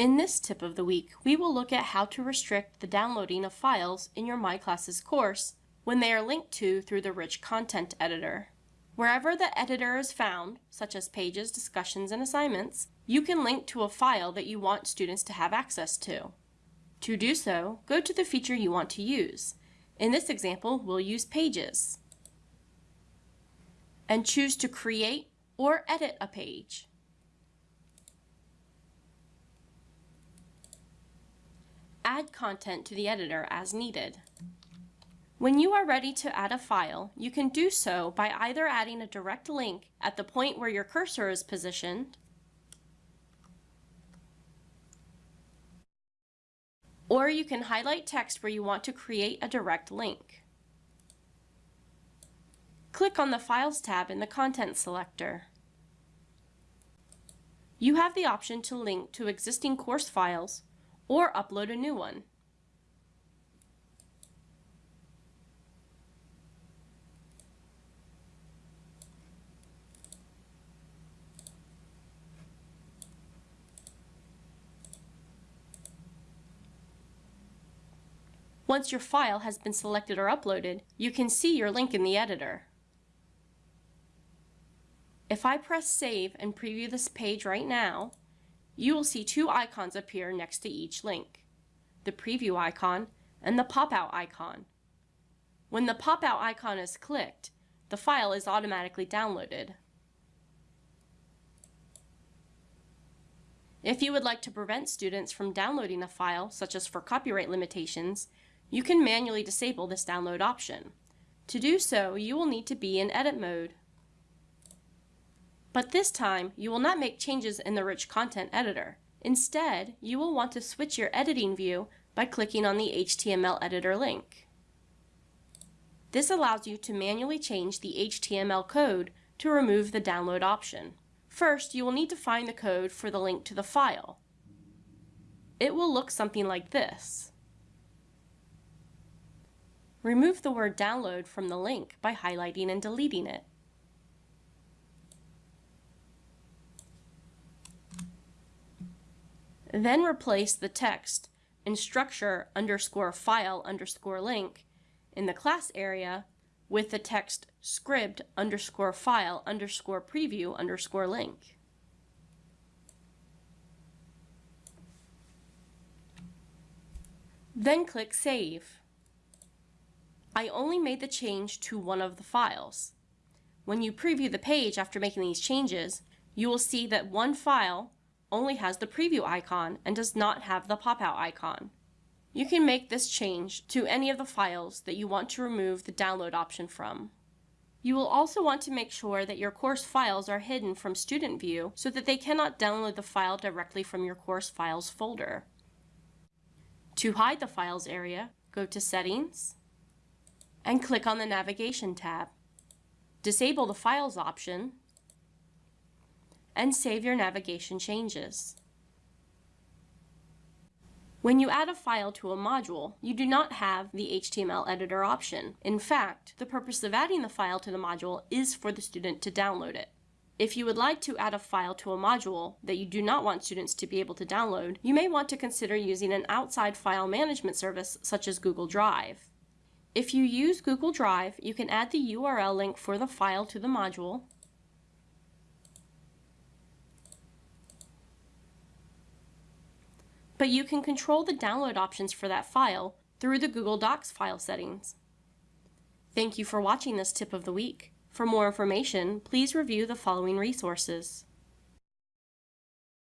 In this tip of the week, we will look at how to restrict the downloading of files in your My Classes course when they are linked to through the Rich Content Editor. Wherever the editor is found, such as pages, discussions, and assignments, you can link to a file that you want students to have access to. To do so, go to the feature you want to use. In this example, we'll use Pages. And choose to create or edit a page. Add content to the editor as needed. When you are ready to add a file, you can do so by either adding a direct link at the point where your cursor is positioned, or you can highlight text where you want to create a direct link. Click on the Files tab in the Content selector. You have the option to link to existing course files or upload a new one. Once your file has been selected or uploaded, you can see your link in the editor. If I press Save and preview this page right now, you will see two icons appear next to each link, the preview icon and the pop-out icon. When the pop-out icon is clicked, the file is automatically downloaded. If you would like to prevent students from downloading a file, such as for copyright limitations, you can manually disable this download option. To do so, you will need to be in edit mode. But this time, you will not make changes in the Rich Content Editor. Instead, you will want to switch your editing view by clicking on the HTML editor link. This allows you to manually change the HTML code to remove the download option. First, you will need to find the code for the link to the file. It will look something like this. Remove the word download from the link by highlighting and deleting it. Then replace the text instructure underscore file underscore link in the class area with the text script underscore file underscore preview underscore link. Then click Save. I only made the change to one of the files. When you preview the page after making these changes, you will see that one file only has the preview icon and does not have the pop-out icon. You can make this change to any of the files that you want to remove the download option from. You will also want to make sure that your course files are hidden from Student View so that they cannot download the file directly from your course files folder. To hide the files area, go to Settings and click on the Navigation tab. Disable the Files option and save your navigation changes. When you add a file to a module, you do not have the HTML editor option. In fact, the purpose of adding the file to the module is for the student to download it. If you would like to add a file to a module that you do not want students to be able to download, you may want to consider using an outside file management service such as Google Drive. If you use Google Drive, you can add the URL link for the file to the module, but you can control the download options for that file through the Google Docs file settings. Thank you for watching this tip of the week. For more information, please review the following resources.